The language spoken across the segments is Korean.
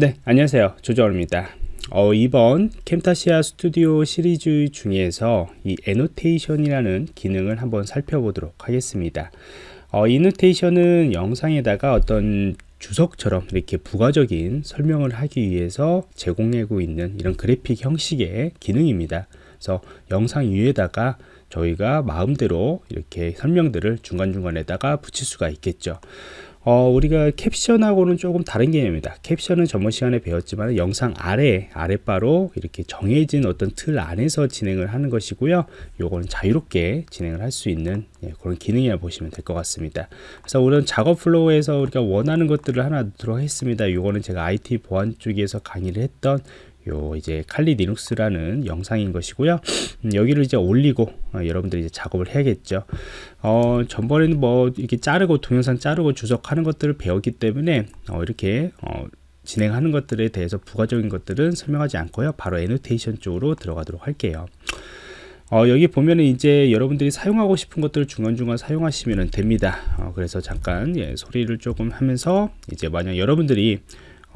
네 안녕하세요. 조정원입니다. 어, 이번 캠타시아 스튜디오 시리즈 중에서 이 애노테이션이라는 기능을 한번 살펴보도록 하겠습니다. 어, 이노테이션은 영상에다가 어떤 주석처럼 이렇게 부가적인 설명을 하기 위해서 제공하고 있는 이런 그래픽 형식의 기능입니다. 그래서 영상 위에다가 저희가 마음대로 이렇게 설명들을 중간중간에다가 붙일 수가 있겠죠 어, 우리가 캡션하고는 조금 다른 개념입니다. 캡션은 저번 시간에 배웠지만 영상 아래, 아랫바로 이렇게 정해진 어떤 틀 안에서 진행을 하는 것이고요. 요거는 자유롭게 진행을 할 수 있는 예, 그런 기능이라 보시면 될 것 같습니다. 그래서 우선 작업 flow에서 우리가 원하는 것들을 하나 넣도록 했습니다. 요거는 제가 IT 보안 쪽에서 강의를 했던 요 이제 칼리 리눅스라는 영상인 것이고요. 음, 여기를 이제 올리고 어, 여러분들이 이제 작업을 해야겠죠. 어 전번에는 뭐 이렇게 자르고 동영상 자르고 주석하는 것들을 배웠기 때문에 어, 이렇게 어, 진행하는 것들에 대해서 부가적인 것들은 설명하지 않고요. 바로 애노테이션 쪽으로 들어가도록 할게요. 어, 여기 보면은 이제 여러분들이 사용하고 싶은 것들을 중간중간 사용하시면 됩니다. 어, 그래서 잠깐 예, 소리를 조금 하면서 이제 만약 여러분들이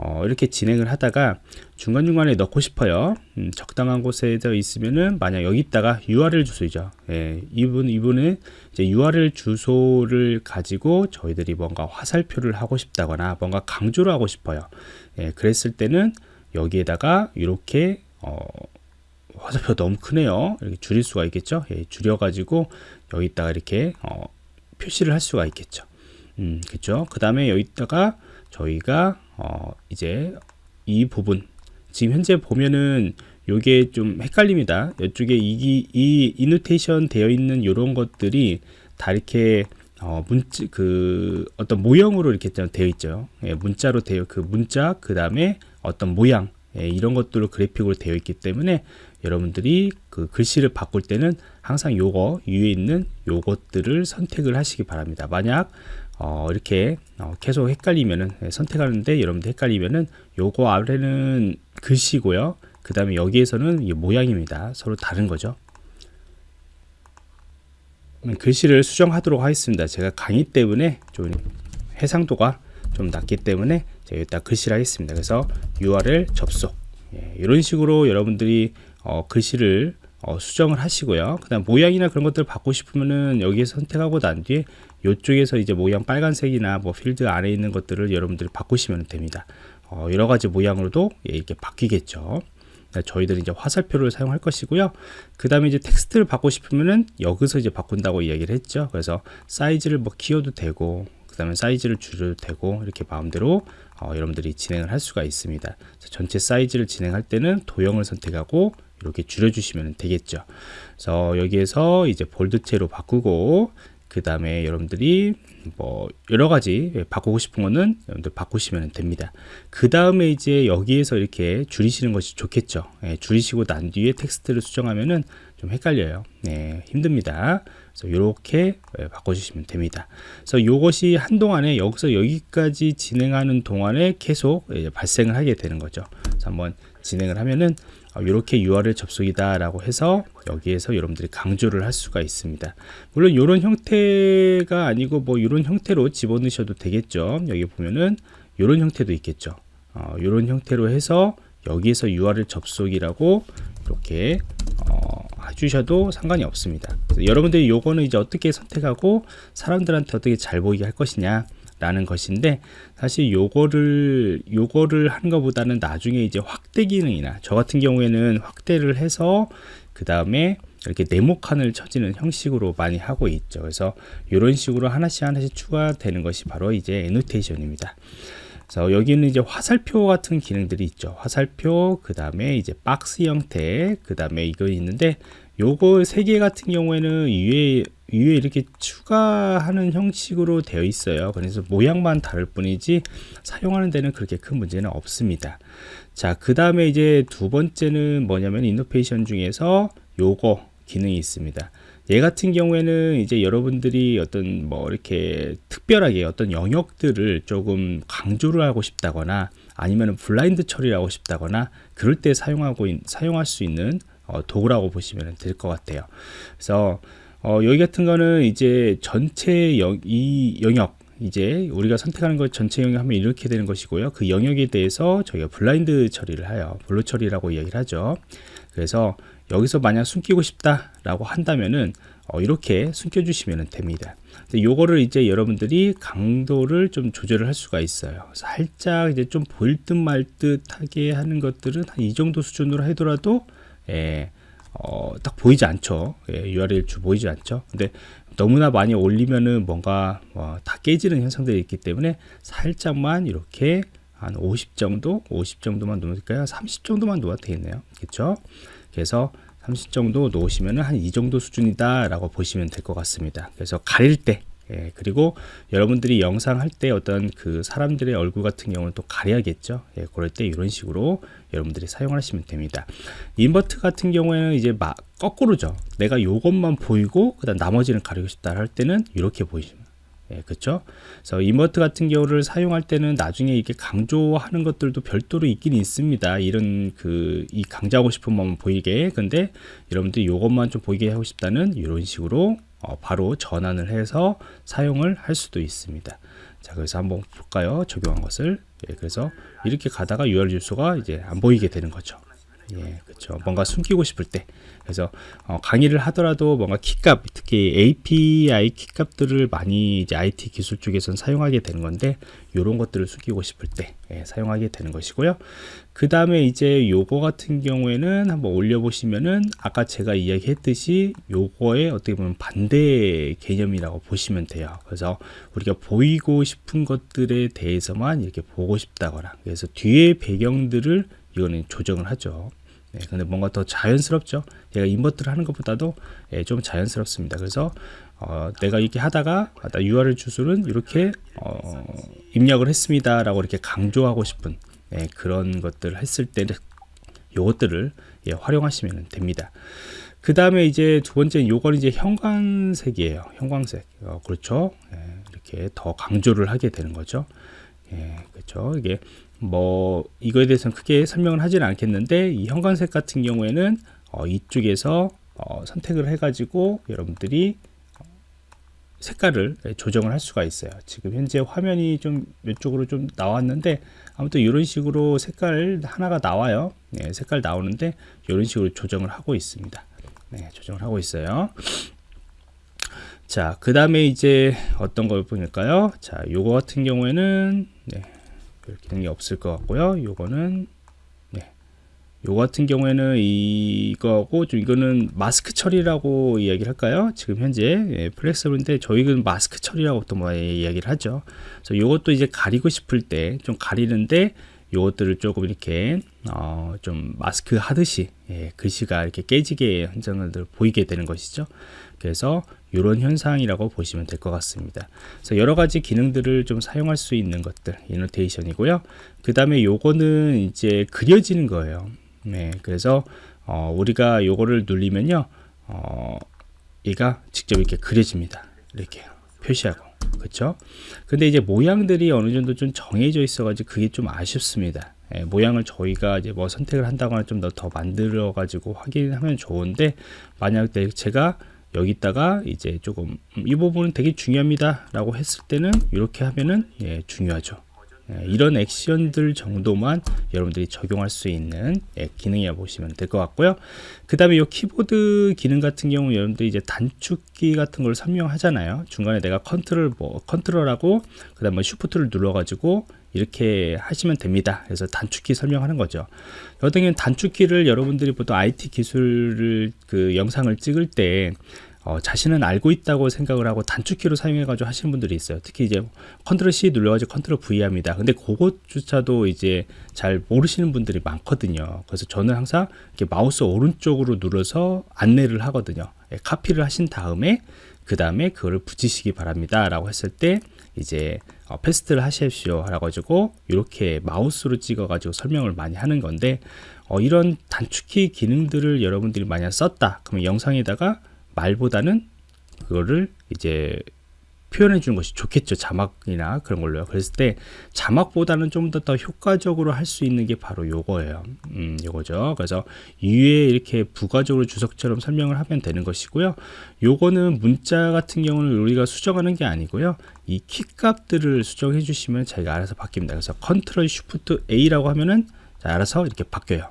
어, 이렇게 진행을 하다가 중간중간에 넣고 싶어요. 음, 적당한 곳에 있으면은 만약 여기 있다가 URL 주소이죠. 예, 이분 이분은 이제 URL 주소를 가지고 저희들이 뭔가 화살표를 하고 싶다거나 뭔가 강조를 하고 싶어요. 예, 그랬을 때는 여기에다가 이렇게 어, 화살표 너무 크네요. 이렇게 줄일 수가 있겠죠? 예, 줄여 가지고 여기다가 이렇게 어, 표시를 할 수가 있겠죠. 음, 그죠 그 다음에 여기다가 저희가 어, 이제 이 부분 지금 현재 보면은 요게 좀 헷갈립니다. 이쪽에 이, 이 이노테이션 되어 있는 이런 것들이 다 이렇게 어, 문자 그 어떤 모형으로 이렇게 되어 있죠. 예, 문자로 되어 그 문자 그 다음에 어떤 모양 예, 이런 것들로 그래픽으로 되어 있기 때문에 여러분들이 그 글씨를 바꿀 때는 항상 요거 위에 있는 요것들을 선택을 하시기 바랍니다. 만약 어, 이렇게 어, 계속 헷갈리면은 예, 선택하는데 여러분들 헷갈리면은 요거 아래는 글씨고요. 그 다음에 여기에서는 모양입니다. 서로 다른 거죠. 글씨를 수정하도록 하겠습니다. 제가 강의 때문에 좀 해상도가 좀 낮기 때문에 제가 여기다 글씨를 하겠습니다. 그래서 URL 접속. 예, 이런 식으로 여러분들이 어, 글씨를 어, 수정을 하시고요. 그 다음 모양이나 그런 것들을 바꾸고 싶으면은 여기에 선택하고 난 뒤에 이쪽에서 이제 모양 빨간색이나 뭐 필드 안에 있는 것들을 여러분들이 바꾸시면 됩니다. 어, 여러 가지 모양으로도 예, 이렇게 바뀌겠죠. 네, 저희들이 이제 화살표를 사용할 것이고요. 그 다음에 이제 텍스트를 바꾸고 싶으면은 여기서 이제 바꾼다고 이야기를 했죠. 그래서 사이즈를 뭐 키워도 되고 그 다음에 사이즈를 줄여도 되고 이렇게 마음대로 어, 여러분들이 진행을 할 수가 있습니다 전체 사이즈를 진행할 때는 도형을 선택하고 이렇게 줄여주시면 되겠죠. 그래서 여기에서 이제 볼드체로 바꾸고 그 다음에 여러분들이 뭐 여러 가지 바꾸고 싶은 거는 여러분들 바꾸시면 됩니다. 그 다음에 이제 여기에서 이렇게 줄이시는 것이 좋겠죠. 예, 줄이시고 난 뒤에 텍스트를 수정하면은 좀 헷갈려요. 네, 힘듭니다. 이렇게 예, 바꿔주시면 됩니다. 그래서 이것이 한동안에 여기서 여기까지 진행하는 동안에 계속 예, 발생을 하게 되는 거죠. 한번 진행을 하면은 이렇게 어, URL 접속이다 라고 해서 여기에서 여러분들이 강조를 할 수가 있습니다 물론 이런 형태가 아니고 뭐 이런 형태로 집어넣으셔도 되겠죠 여기 보면은 이런 형태도 있겠죠 어, 이런 형태로 해서 여기에서 URL 접속이라고 이렇게 어, 해주셔도 상관이 없습니다. 여러분들이 요거는 이제 어떻게 선택하고 사람들한테 어떻게 잘 보이게 할 것이냐 라는 것인데 사실 요거를 요거를 한 것보다는 나중에 이제 확대 기능이나 저 같은 경우에는 확대를 해서 그 다음에 이렇게 네모칸을 쳐지는 형식으로 많이 하고 있죠. 그래서 이런 식으로 하나씩 하나씩 추가되는 것이 바로 이제 애노테이션입니다. 그래서 여기는 이제 화살표 같은 기능들이 있죠. 화살표 그 다음에 이제 박스 형태 그 다음에 이거 있는데 요거 세개 같은 경우에는 위에 위에 이렇게 추가하는 형식으로 되어 있어요. 그래서 모양만 다를 뿐이지 사용하는 데는 그렇게 큰 문제는 없습니다. 자그 다음에 이제 두 번째는 뭐냐면 annotation 중에서 요거 기능이 있습니다. 얘 같은 경우에는 이제 여러분들이 어떤 뭐 이렇게 특별하게 어떤 영역들을 조금 강조를 하고 싶다거나 아니면 블라인드 처리를 하고 싶다거나 그럴 때 사용하고 사용할 수 있는 어, 도구라고 보시면 될 것 같아요 그래서 어, 여기 같은 거는 이제 전체 영, 이 영역 이제 우리가 선택하는 것 전체 영역 하면 이렇게 되는 것이고요. 그 영역에 대해서 저희가 블라인드 처리를 해요. blur 처리라고 이야기를 하죠. 그래서 여기서 만약 숨기고 싶다라고 한다면은 어, 이렇게 숨겨주시면 됩니다. 요거를 이제 여러분들이 강도를 좀 조절을 할 수가 있어요. 살짝 이제 좀 보일 듯 말 듯하게 하는 것들은 한 이 정도 수준으로 하더라도 예, 어, 딱 보이지 않죠. 예, URL 주 보이지 않죠. 근데 너무나 많이 올리면은 뭔가 어, 다 깨지는 현상들이 있기 때문에 살짝만 이렇게 한 50 정도, 50 정도만 놓을까요? 30 정도만 놓아도 되겠네요. 그렇죠? 그래서 30 정도 놓으시면 한이 정도 수준이다 라고 보시면 될 것 같습니다 그래서 가릴 때 예, 그리고 여러분들이 영상 할 때 어떤 그 사람들의 얼굴 같은 경우는 또 가려야겠죠 예, 그럴 때 이런 식으로 여러분들이 사용하시면 됩니다 인버트 같은 경우에는 이제 막 거꾸로죠 내가 요것만 보이고 그 다음 나머지는 가리고 싶다 할 때는 이렇게 보이시면 예, 그렇죠? 그래서 이머트 같은 경우를 사용할 때는 나중에 이렇게 강조하는 것들도 별도로 있긴 있습니다. 이런 그 이 강조하고 싶은 마음 보이게. 근데 여러분들이 이것만 좀 보이게 하고 싶다는 이런 식으로 어, 바로 전환을 해서 사용을 할 수도 있습니다. 자, 그래서 한번 볼까요? 적용한 것을. 예, 그래서 이렇게 가다가 URL 주소가 이제 안 보이게 되는 거죠. 예, 그렇죠. 뭔가 숨기고 싶을 때. 그래서 어, 강의를 하더라도 뭔가 키값, 특히 API 키값들을 많이 이제 IT 기술 쪽에서는 사용하게 되는 건데 이런 것들을 숨기고 싶을 때 예, 사용하게 되는 것이고요. 그 다음에 이제 요거 같은 경우에는 한번 올려보시면은 아까 제가 이야기했듯이 요거의 어떻게 보면 반대 개념이라고 보시면 돼요. 그래서 우리가 보이고 싶은 것들에 대해서만 이렇게 보고 싶다거나 그래서 뒤에 배경들을 이거는 조정을 하죠. 네, 근데 뭔가 더 자연스럽죠. 얘가 인버트를 하는 것보다도 예, 좀 자연스럽습니다. 그래서 어, 내가 이렇게 하다가 아, 나 URL 주소는 이렇게 어, 입력을 했습니다라고 이렇게 강조하고 싶은 예, 그런 것들을 했을 때는 요것들을 예, 활용하시면 됩니다. 그 다음에 이제 두 번째 요건 이제 형광색이에요. 형광색. 어, 그렇죠. 예, 이렇게 더 강조를 하게 되는 거죠. 예, 그렇죠. 이게 뭐 이거에 대해서는 크게 설명을 하지는 않겠는데 이 형광색 같은 경우에는 어, 이쪽에서 어, 선택을 해 가지고 여러분들이 색깔을 조정을 할 수가 있어요. 지금 현재 화면이 좀 이쪽으로 좀 나왔는데 아무튼 이런 식으로 색깔 하나가 나와요. 네, 색깔 나오는데 이런 식으로 조정을 하고 있습니다. 네, 조정을 하고 있어요 자 그 다음에 이제 어떤 걸 보니까요 자 요거 같은 경우에는 네, 별 기능이 없을 것 같고요. 요거는 네. 요 같은 경우에는 이거고 좀 이거는 마스크 처리라고 이야기를 할까요? 지금 현재 예, 플렉서블인데 저희는 마스크 처리라고 또 뭐 이야기를 하죠. 그래서 요것도 이제 가리고 싶을 때 좀 가리는데 요것들을 조금 이렇게 어, 좀 마스크 하듯이 예, 글씨가 이렇게 깨지게 현상을 보이게 되는 것이죠. 그래서 이런 현상이라고 보시면 될 것 같습니다. 그래서 여러 가지 기능들을 좀 사용할 수 있는 것들 이노테이션이고요. 그 다음에 요거는 이제 그려지는 거예요. 네, 그래서 어, 우리가 요거를 눌리면요, 어, 얘가 직접 이렇게 그려집니다. 이렇게 표시하고. 그렇죠? 근데 이제 모양들이 어느 정도 좀 정해져 있어 가지고 그게 좀 아쉽습니다. 예, 모양을 저희가 이제 뭐 선택을 한다거나 좀더 만들어 가지고 확인하면 좋은데 만약 제가 여기다가 이제 조금 음, 이 부분은 되게 중요합니다 라고 했을 때는 이렇게 하면은 예, 중요하죠. 예, 이런 액션들 정도만 여러분들이 적용할 수 있는 예, 기능이라 보시면 될 것 같고요. 그 다음에 이 키보드 기능 같은 경우 여러분들이 이제 단축키 같은 걸 설명하잖아요. 중간에 내가 컨트롤 뭐 컨트롤하고 그 다음에 shift를 눌러 가지고 이렇게 하시면 됩니다. 그래서 단축키 설명하는 거죠. 경우는 단축키를 여러분들이 보통 IT 기술을 그 영상을 찍을 때 어, 자신은 알고 있다고 생각을 하고 단축키로 사용해 가지고 하시는 분들이 있어요. 특히 이제 컨트롤 C 눌러 가지고 컨트롤 V 합니다. 근데 그것조차도 이제 잘 모르시는 분들이 많거든요. 그래서 저는 항상 이렇게 마우스 오른쪽으로 눌러서 안내를 하거든요. 예, 카피를 하신 다음에 그 다음에 그거를 붙이시기 바랍니다. 라고 했을 때 이제 어, paste를 하십시오. 라고 가지고 이렇게 마우스로 찍어 가지고 설명을 많이 하는 건데 어, 이런 단축키 기능들을 여러분들이 만약 썼다. 그러면 영상에다가 말보다는 그거를 이제 표현해 주는 것이 좋겠죠. 자막이나 그런 걸로요. 그랬을 때 자막보다는 좀더더 효과적으로 할 수 있는 게 바로 요거예요. 음 요거죠. 그래서 위에 이렇게 부가적으로 주석처럼 설명을 하면 되는 것이고요. 요거는 문자 같은 경우는 우리가 수정하는 게 아니고요. 이 키 값들을 수정해 주시면 자기가 알아서 바뀝니다. 그래서 컨트롤 쉬프트 A라고 하면은 자, 알아서 이렇게 바뀌어요.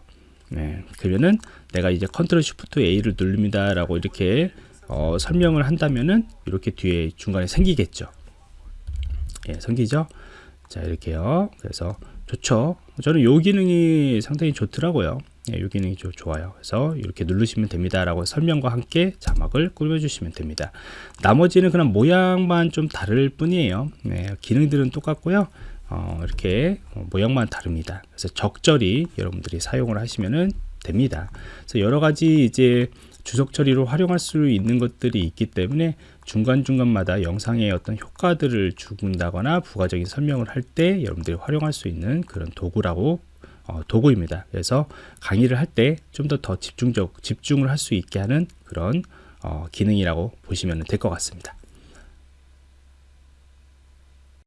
네, 그러면은 내가 이제 컨트롤 쉬프트 A를 누릅니다 라고 이렇게 어, 설명을 한다면은 이렇게 뒤에 중간에 생기겠죠. 예, 생기죠? 자 이렇게요. 그래서 좋죠. 저는 요 기능이 상당히 좋더라고요. 예, 요 기능이 좀 좋아요. 그래서 이렇게 누르시면 됩니다 라고 설명과 함께 자막을 꾸며 주시면 됩니다. 나머지는 그냥 모양만 좀 다를 뿐이에요. 네, 기능들은 똑같고요. 어, 이렇게 모양만 다릅니다. 그래서 적절히 여러분들이 사용을 하시면 됩니다. 그래서 여러 가지 이제 주석 처리로 활용할 수 있는 것들이 있기 때문에 중간중간마다 영상의 어떤 효과들을 주군다거나 부가적인 설명을 할 때 여러분들이 활용할 수 있는 그런 도구라고 어, 도구입니다. 그래서 강의를 할 때 좀 더 더 집중적 집중을 할 수 있게 하는 그런 어, 기능이라고 보시면 될 것 같습니다.